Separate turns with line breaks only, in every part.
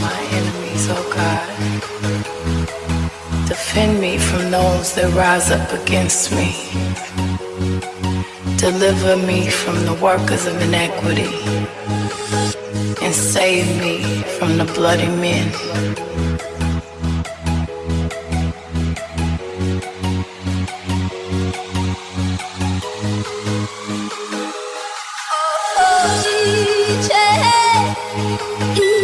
my enemies, oh God. Defend me from those that rise up against me. Deliver me from the workers of inequity. And save me from the bloody men.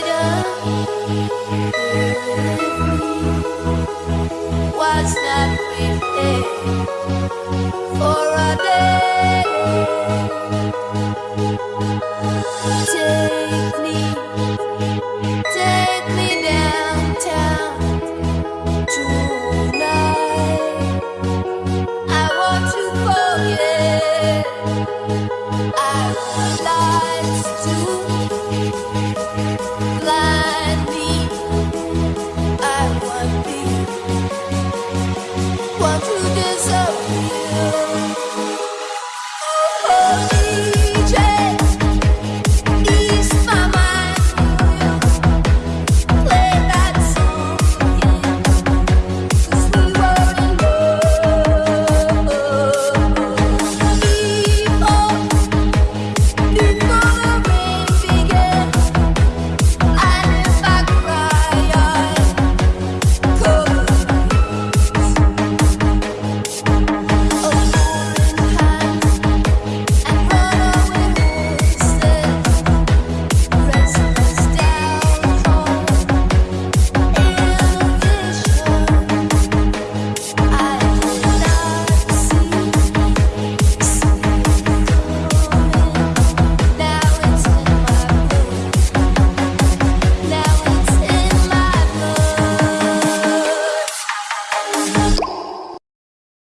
want to disappear.